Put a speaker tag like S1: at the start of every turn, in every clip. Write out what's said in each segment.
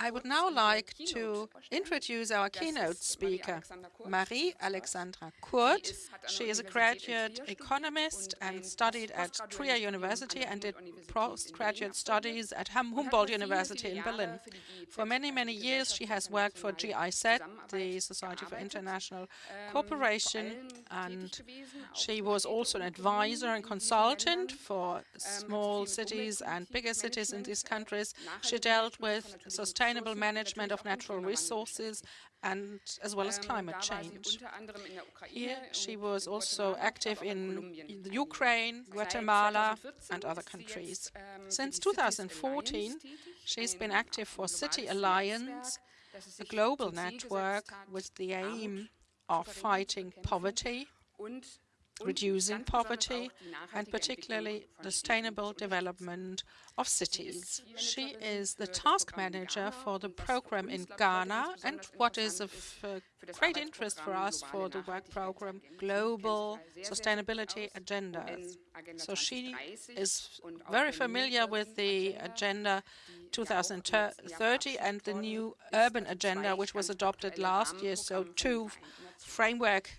S1: I would now like to introduce our keynote speaker, Marie Alexandra Kurt. She is a graduate economist and studied at Trier University and did postgraduate studies at Humboldt University in Berlin. For many, many years, she has worked for GIZ, the Society for International Cooperation, and she was also an advisor and consultant for small cities and bigger cities in these countries. She dealt with sustainable management of natural resources and as well as climate change. Here she was also active in Ukraine, Guatemala and other countries. Since 2014, she's been active for City Alliance, a global network with the aim of fighting poverty reducing poverty, and particularly the sustainable development of cities. She is the task manager for the program in Ghana, and what is of uh, great interest for us for the work program, Global Sustainability Agenda. So she is very familiar with the Agenda 2030 and the new urban agenda, which was adopted last year, so two framework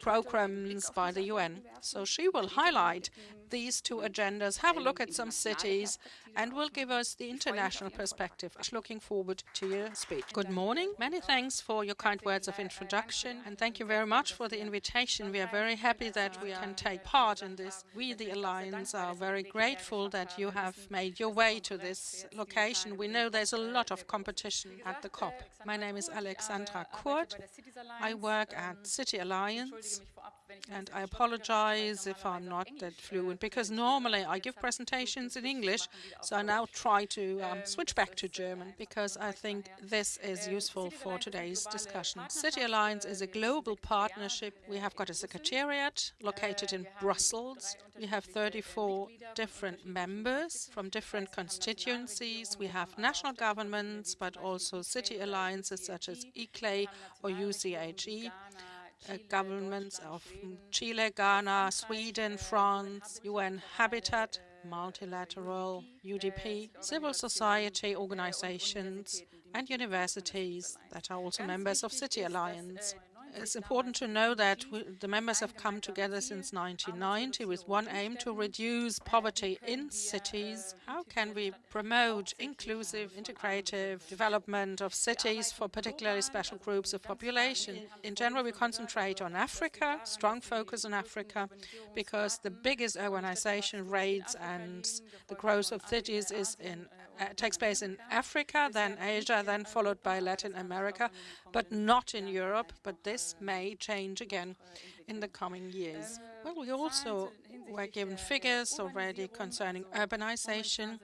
S1: programs by the UN. So she will highlight these two agendas, have a look at some cities, and will give us the international perspective. Looking forward to your speech. Good morning. Many thanks for your kind words of introduction, and thank you very much for the invitation. We are very happy that we can take part in this. We, the Alliance, are very grateful that you have made your way to this location. We know there's a lot of competition at the COP. My name is Alexandra Kurt. I work at City Alliance, and I apologize if I'm not that fluent, because normally I give presentations in English, so I now try to um, switch back to German, because I think this is useful for today's discussion. City Alliance is a global partnership. We have got a secretariat located in Brussels. We have 34 different members from different constituencies. We have national governments, but also city alliances such as ICLEI or UCHE Uh, governments of Chile, Ghana, Sweden, France, UN Habitat, multilateral, UDP, civil society organizations, and universities that are also members of City Alliance. It's important to know that the members have come together since 1990 with one aim to reduce poverty in cities. How can we promote inclusive, integrative development of cities for particularly special groups of population? In general, we concentrate on Africa, strong focus on Africa, because the biggest urbanization rates and the growth of cities is in uh, takes place in Africa, then Asia, then followed by Latin America, but not in Europe. But this may change again in the coming years. Well, we also were given figures already concerning urbanization.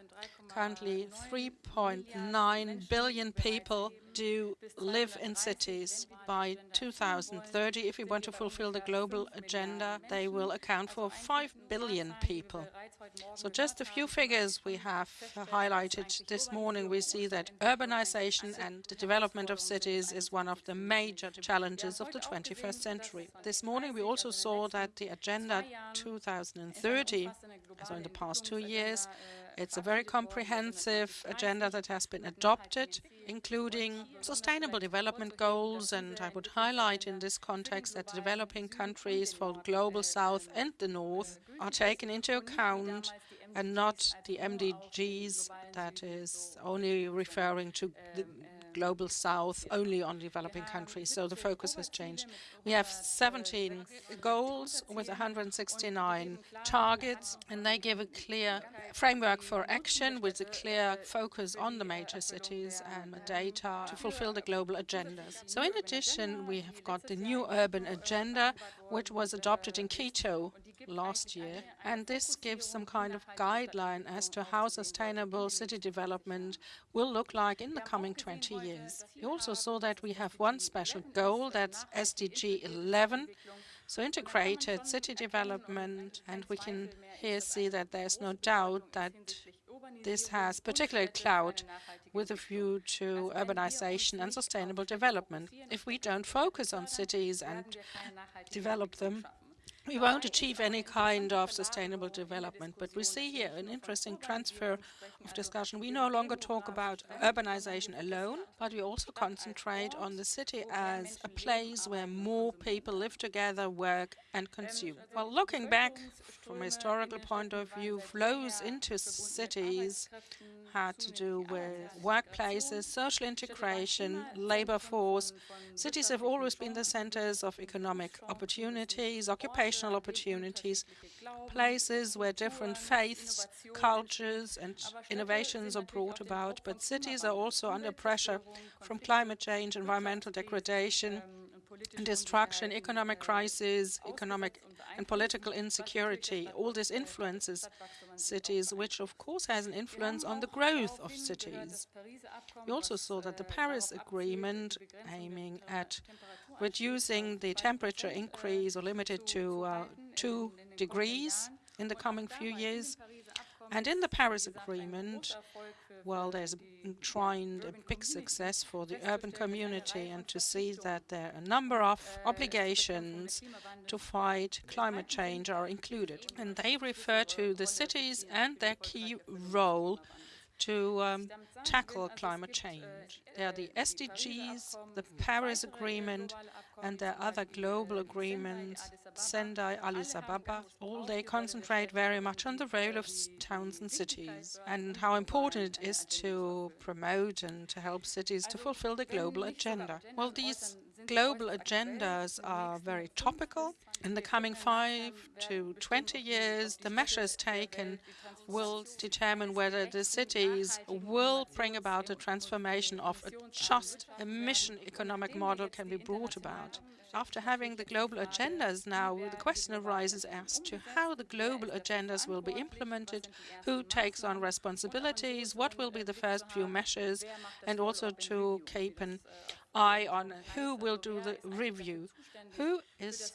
S1: Currently, 3.9 billion people do live in cities. By 2030, if we want to fulfill the global agenda, they will account for 5 billion people. So just a few figures we have highlighted this morning. We see that urbanization and the development of cities is one of the major challenges of the 21st century. This morning, we also saw that the Agenda 2030, so in the past two years, it's a very comprehensive agenda that has been adopted, including sustainable development goals, and I would highlight in this context that developing countries for the Global South and the North are taken into account and not the MDGs that is only referring to the global south only on developing countries, so the focus has changed. We have 17 goals with 169 targets, and they give a clear framework for action with a clear focus on the major cities and data to fulfill the global agendas. So in addition, we have got the new urban agenda, which was adopted in Quito last year, and this gives some kind of guideline as to how sustainable city development will look like in the coming 20 years. You also saw that we have one special goal, that's SDG 11, so integrated city development, and we can here see that there's no doubt that this has particular clout with a view to urbanization and sustainable development. If we don't focus on cities and develop them, we won't achieve any kind of sustainable development. But we see here an interesting transfer of discussion. We no longer talk about urbanization alone, but we also concentrate on the city as a place where more people live together, work and consume. Well, looking back from a historical point of view, flows into cities had to do with workplaces, social integration, labor force. Cities have always been the centers of economic opportunities, occupational opportunities, places where different faiths, cultures and innovations are brought about, but cities are also under pressure from climate change, environmental degradation, and destruction, economic crisis, economic and political insecurity. All this influences cities, which of course has an influence on the growth of cities. We also saw that the Paris Agreement, aiming at reducing the temperature increase or limited to uh, 2 degrees in the coming few years, and in the Paris Agreement, well, there's enshrined a big success for the urban community and to see that there are a number of obligations to fight climate change are included. And they refer to the cities and their key role to um, tackle climate change. There are the SDGs, the Paris Agreement, and there are other global agreements, Sendai, Addis Ababa. All they concentrate very much on the role of towns and cities and how important it is to promote and to help cities to fulfill the global agenda. Well, these global agendas are very topical. In the coming five to 20 years, the measures taken will determine whether the cities will bring about a transformation of a just emission economic model can be brought about. After having the global agendas now, the question arises as to how the global agendas will be implemented, who takes on responsibilities, what will be the first few measures, and also to keep an eye on who will do the review, who is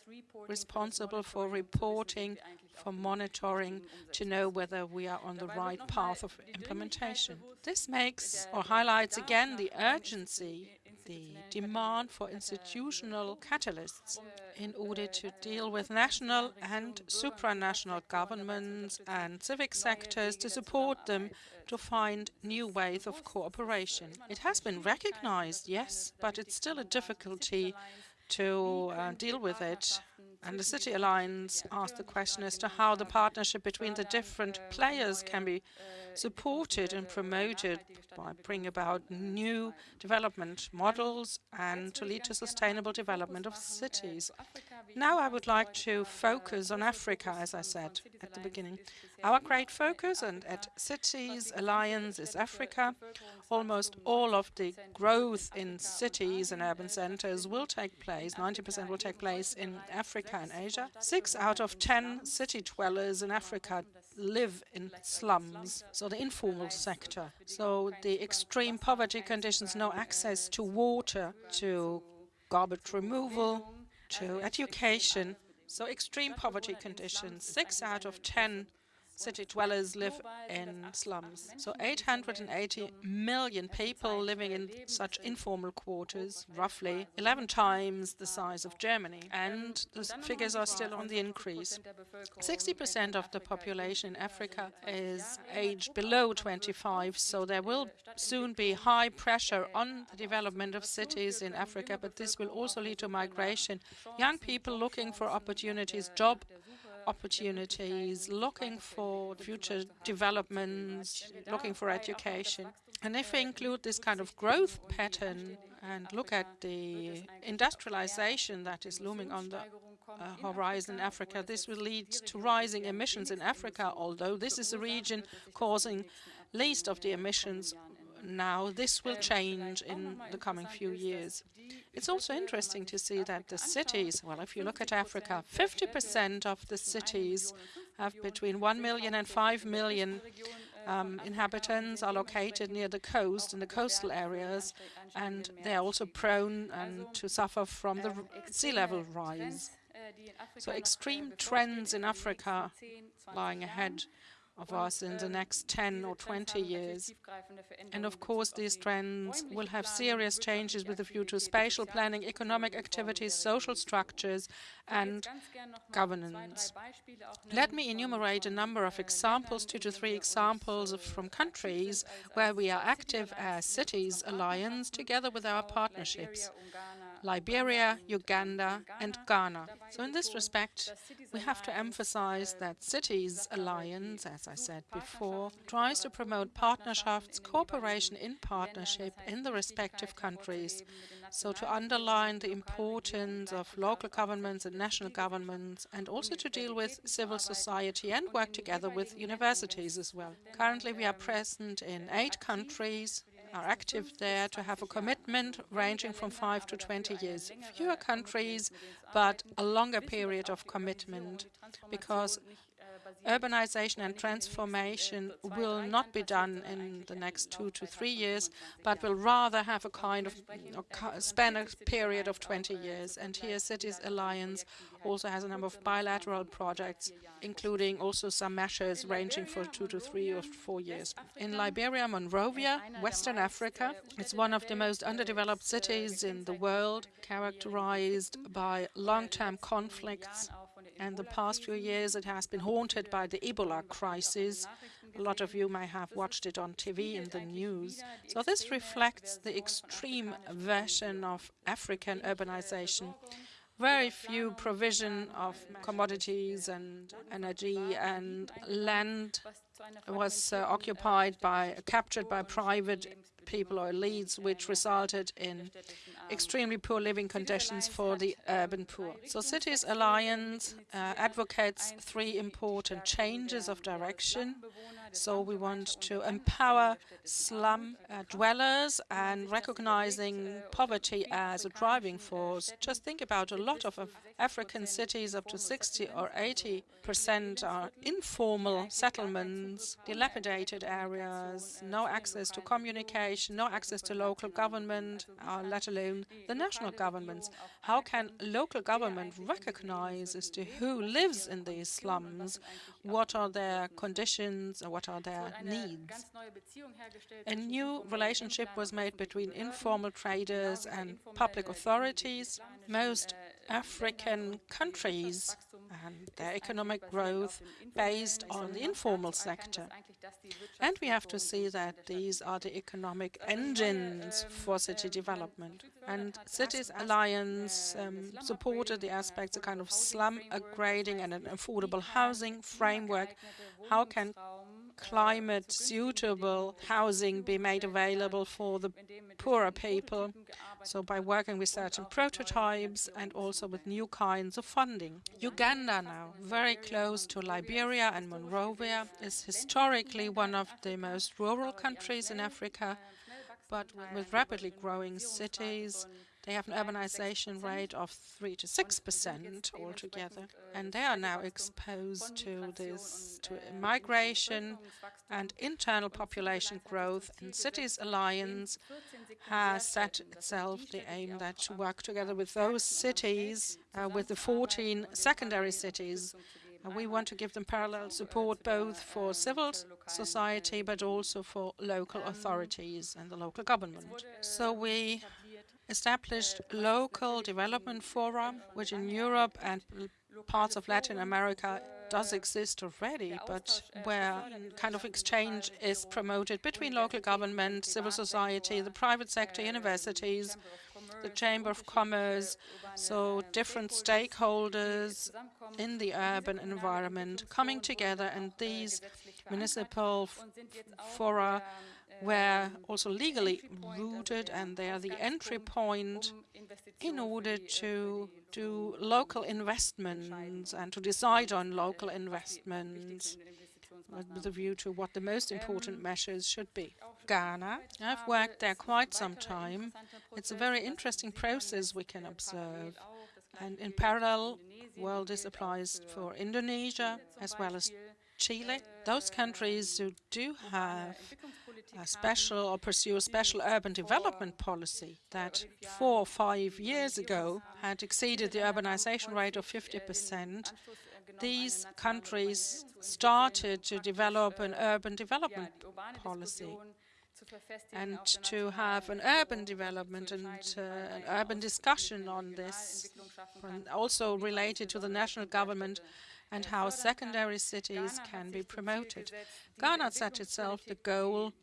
S1: responsible for reporting, for monitoring, to know whether we are on the right path of implementation. This makes or highlights again the urgency the demand for institutional catalysts in order to deal with national and supranational governments and civic sectors to support them to find new ways of cooperation. It has been recognized, yes, but it's still a difficulty to uh, deal with it. And the City Alliance asked the question as to how the partnership between the different players can be supported and promoted by bringing about new development models and to lead to sustainable development of cities. Now I would like to focus on Africa, as I said at the beginning. Our great focus and at Cities Alliance is Africa. Almost all of the growth in cities and urban centers will take place, 90% will take place in Africa and Asia. Six out of 10 city dwellers in Africa live in slums, so the informal sector. So the extreme poverty conditions, no access to water, to garbage removal, to education. So extreme poverty conditions. Six out of 10 city dwellers live in slums. So 880 million people living in such informal quarters, roughly 11 times the size of Germany. And the figures are still on the increase. 60% of the population in Africa is aged below 25, so there will soon be high pressure on the development of cities in Africa, but this will also lead to migration. Young people looking for opportunities, job opportunities, looking for future developments, looking for education. And if we include this kind of growth pattern and look at the industrialization that is looming on the uh, horizon in Africa, this will lead to rising emissions in Africa, although this is a region causing least of the emissions now. This will change in the coming few years. It's also interesting to see that the cities, well, if you look at Africa, 50% of the cities have between 1 million and 5 million um, inhabitants are located near the coast, in the coastal areas, and they are also prone um, to suffer from the sea level rise. So extreme trends in Africa lying ahead of us in the next 10 or 20 years. And of course, these trends will have serious changes with a view to spatial planning, economic activities, social structures, and governance. Let me enumerate a number of examples, two to three examples from countries where we are active as Cities Alliance together with our partnerships. Liberia, Uganda, and Ghana. So in this respect, we have to emphasize that Cities Alliance, as I said before, tries to promote partnerships, cooperation in partnership in the respective countries. So to underline the importance of local governments and national governments and also to deal with civil society and work together with universities as well. Currently we are present in eight countries are active there to have a commitment ranging from 5 to 20 years. Fewer countries, but a longer period of commitment because urbanization and transformation will not be done in the next two to three years, but will rather have a kind of you know, span a period of 20 years. And here Cities Alliance also has a number of bilateral projects, including also some measures ranging for two to three or four years. In Liberia, Monrovia, Western Africa, it's one of the most underdeveloped cities in the world, characterized by long-term conflicts and the past few years it has been haunted by the Ebola crisis. A lot of you may have watched it on TV in the news. So this reflects the extreme version of African urbanization. Very few provision of commodities and energy and land was uh, occupied by, captured by private people or elites, which resulted in extremely poor living conditions for the urban poor. So Cities Alliance uh, advocates three important changes of direction. So we want to empower slum uh, dwellers and recognizing poverty as a driving force. Just think about a lot of African cities, up to 60 or 80 percent are informal settlements, dilapidated areas, no access to communication, no access to local government, uh, let alone the national governments. How can local government recognize as to who lives in these slums, what are their conditions, and what are their needs? A new relationship was made between informal traders and public authorities. Most African countries and their economic growth based on the informal sector. And we have to see that these are the economic engines for city development. And Cities Alliance um, supported the aspects, a kind of slum upgrading and an affordable housing framework. How can climate suitable housing be made available for the poorer people. So by working with certain prototypes and also with new kinds of funding. Uganda now, very close to Liberia and Monrovia, is historically one of the most rural countries in Africa, but with rapidly growing cities, they have an urbanization rate of 3 to 6 percent altogether, and they are now exposed to this, uh, to migration and internal population growth. And Cities Alliance has set itself the aim that to work together with those cities, uh, with the 14 secondary cities, and we want to give them parallel support both for civil society but also for local authorities and the local government. So we established local development forum, which in Europe and parts of Latin America does exist already, but where kind of exchange is promoted between local government, civil society, the private sector, universities, the Chamber of Commerce, so different stakeholders in the urban environment coming together and these municipal fora were also legally rooted and they are the entry point in order to do local investments and to decide on local investments with a view to what the most important measures should be. Ghana, I've worked there quite some time. It's a very interesting process we can observe. And in parallel, well, this applies for Indonesia as well as Chile. Those countries who do have a special or pursue a special urban development policy that four or five years ago had exceeded the urbanization rate of 50 percent these countries started to develop an urban development policy and to have an urban development and uh, an urban discussion on this, also related to the national government and how secondary cities can be promoted. Ghana set itself the goal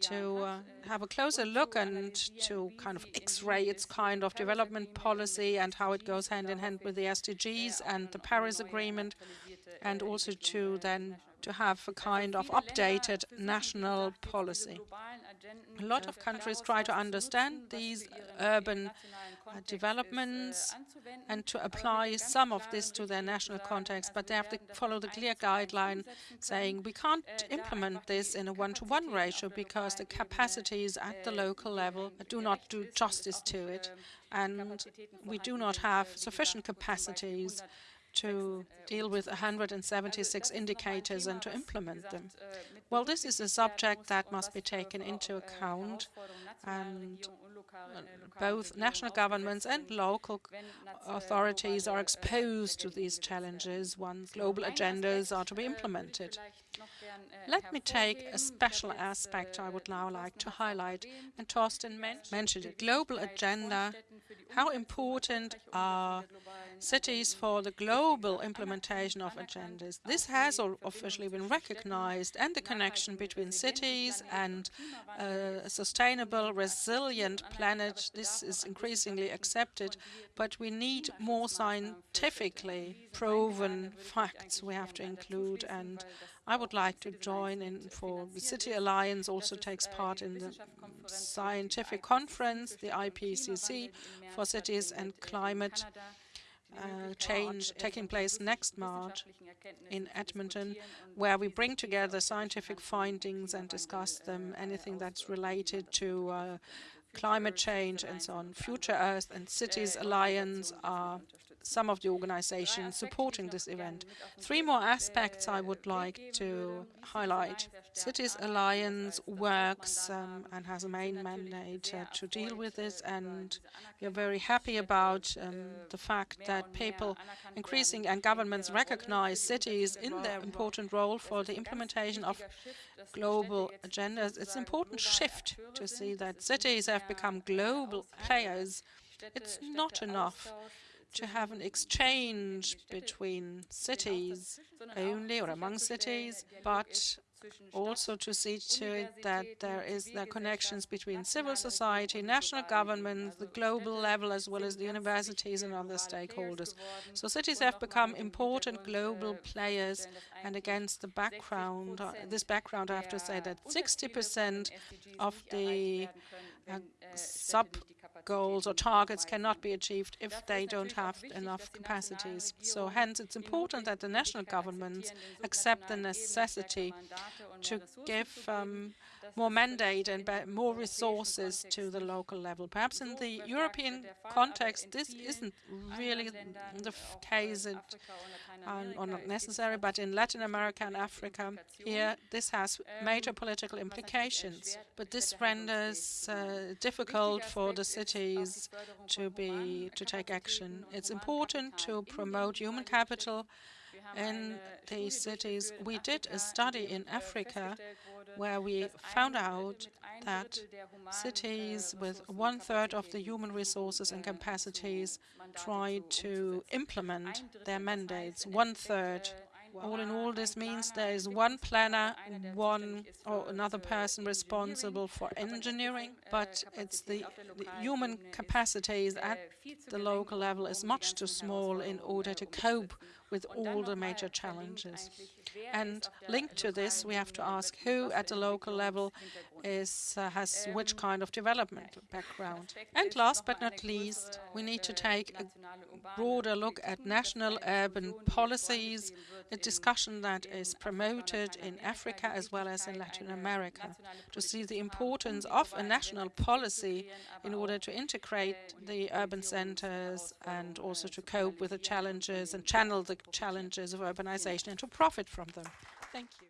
S1: to uh, have a closer look and to kind of x-ray its kind of development policy and how it goes hand in hand with the SDGs and the Paris Agreement and also to then to have a kind of updated national policy. A lot of countries try to understand these urban uh, developments and to apply some of this to their national context, but they have to follow the clear guideline saying we can't implement this in a one-to-one -one ratio because the capacities at the local level do not do justice to it, and we do not have sufficient capacities to deal with 176 indicators and to implement them. Well, this is a subject that must be taken into account and both national governments and local authorities are exposed to these challenges once global agendas are to be implemented. Let me take a special aspect I would now like to highlight, and Torsten mentioned it, global agenda, how important are cities for the global implementation of agendas. This has officially been recognized, and the connection between cities and uh, a sustainable, resilient planet, this is increasingly accepted, but we need more scientifically proven facts we have to include, and I would like to join in for the City Alliance also takes part in the scientific conference, the IPCC, for cities and climate uh, change taking place next March in Edmonton, where we bring together scientific findings and discuss them, anything that's related to uh, climate change and so on. Future Earth and Cities Alliance are some of the organizations supporting this event. Three more aspects I would like to highlight. Cities Alliance works um, and has a main mandate uh, to deal with this, and we are very happy about um, the fact that people increasing and governments recognize cities in their important role for the implementation of global agendas. It's an important shift to see that cities have become global players. It's not enough to have an exchange between cities only or among cities, but also to see to it that there is the connections between civil society, national governments, the global level, as well as the universities and other stakeholders. So cities have become important global players, and against the background, this background, I have to say that 60% of the uh, sub goals or targets cannot be achieved if they don't have enough capacities. So hence it's important that the national governments accept the necessity to give um, more mandate and more resources to the local level. Perhaps in the European context, this isn't really the case it, or not necessary, but in Latin America and Africa, here this has major political implications. But this renders uh, difficult for the cities to be to take action. It's important to promote human capital in these cities. We did a study in Africa where we found out that cities with one-third of the human resources and capacities tried to implement their mandates, one-third all in all, this means there is one planner, one or another person responsible for engineering, but it's the, the human capacities at the local level is much too small in order to cope with all the major challenges. And linked to this, we have to ask who at the local level is, uh, has which kind of development background. And last but not least, we need to take a broader look at national urban policies, a discussion that is promoted in Africa as well as in Latin America, to see the importance of a national policy in order to integrate the urban centers and also to cope with the challenges and channel the challenges of urbanization and to profit from them. Thank you.